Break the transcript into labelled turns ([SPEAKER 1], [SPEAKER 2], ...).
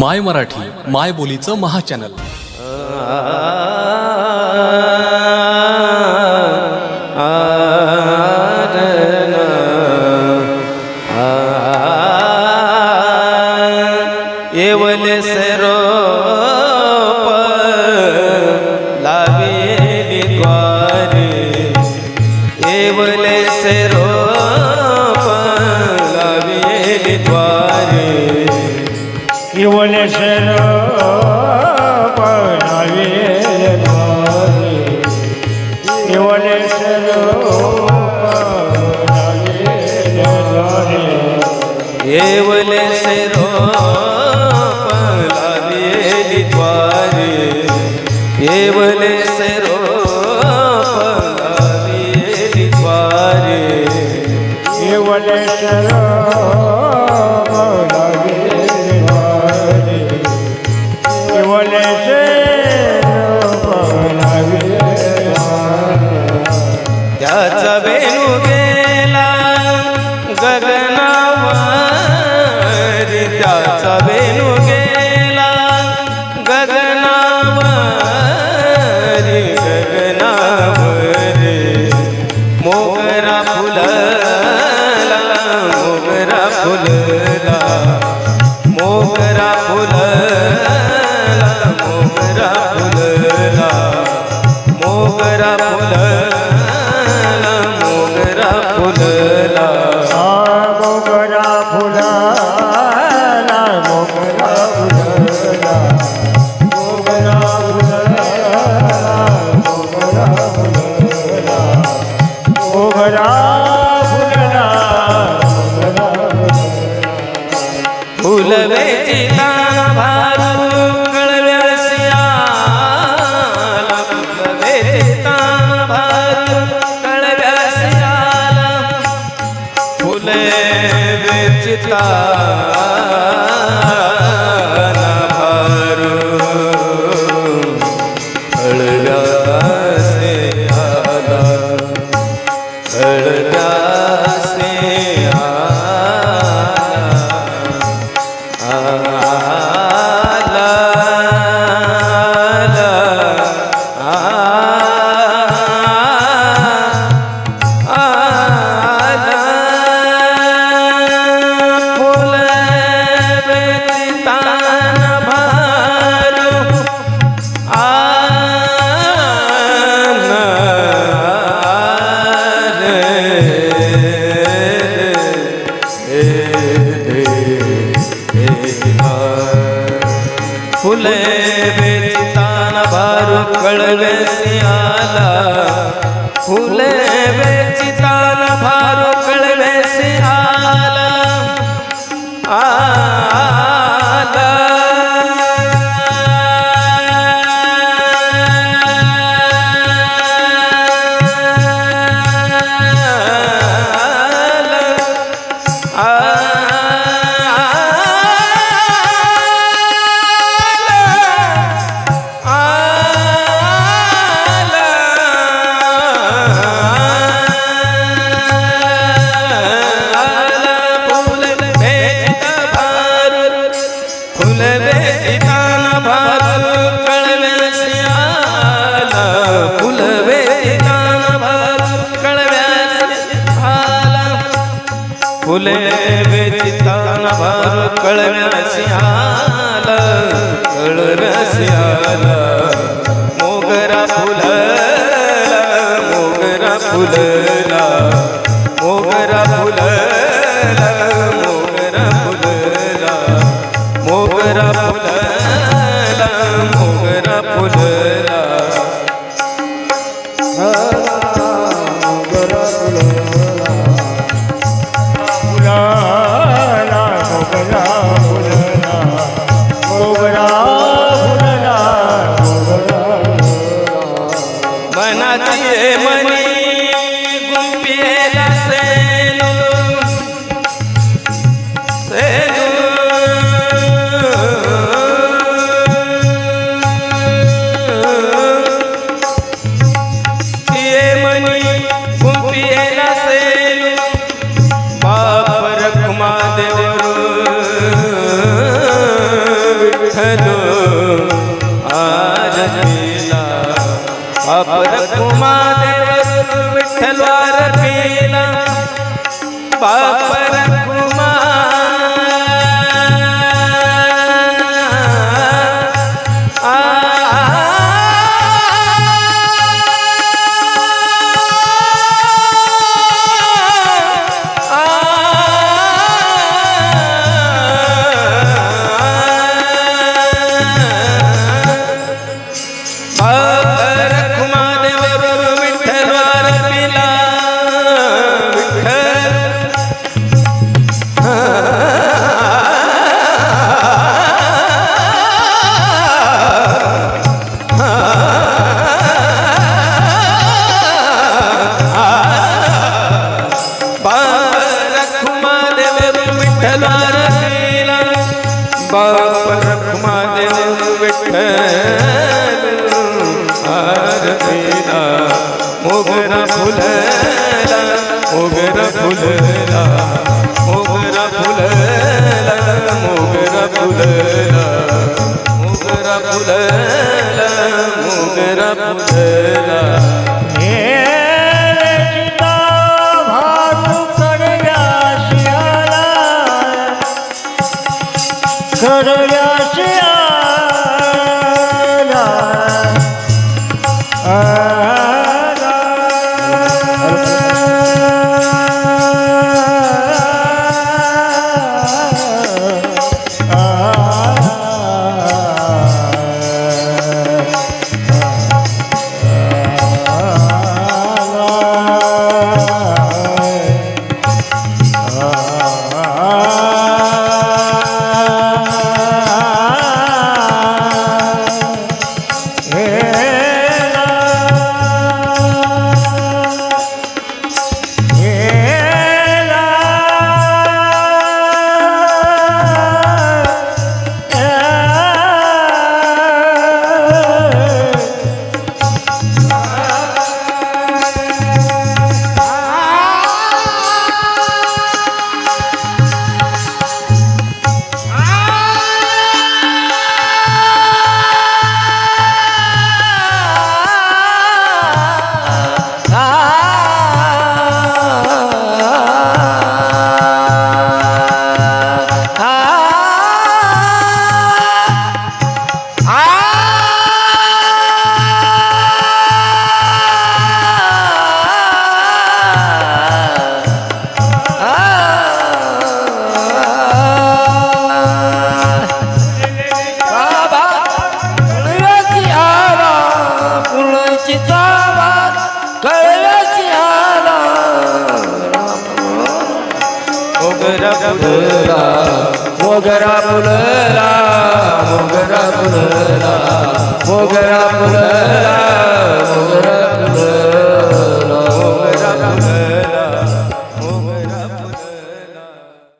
[SPEAKER 1] माय मराठी माय बोलीचं महाचॅनल.
[SPEAKER 2] येवले सरो
[SPEAKER 3] शिवनेश्वर पणावे शिवनेश्वर
[SPEAKER 2] येवले सरोपद्वारे येवले मोगरा फुलला मोगरा फुलला. मोगरा फुला मोगरा फुलला. मोगरा फुलला मोगरा फुलला.
[SPEAKER 3] मोगरा चिता हळगा से आला हळ फुले
[SPEAKER 2] वेचितान भारू कळवेसी आला फुले वेचितान भारू कळ वेचितान भार कळव्यासी आला कळव्यासी आला मोगरा फुलला मोगरा फुल आरतीला. अपर कुमार विठ्ठल आरतीला. बापर Ah. आरतीला मोगरा फुलला मोगरा फुलला मोगरा फुलला मोगरा फुलला मोगरा फुलला मोगरा फुलला फुलला मोगरा फुलला मोगरा फुलला मोगरा फुलला मोगरा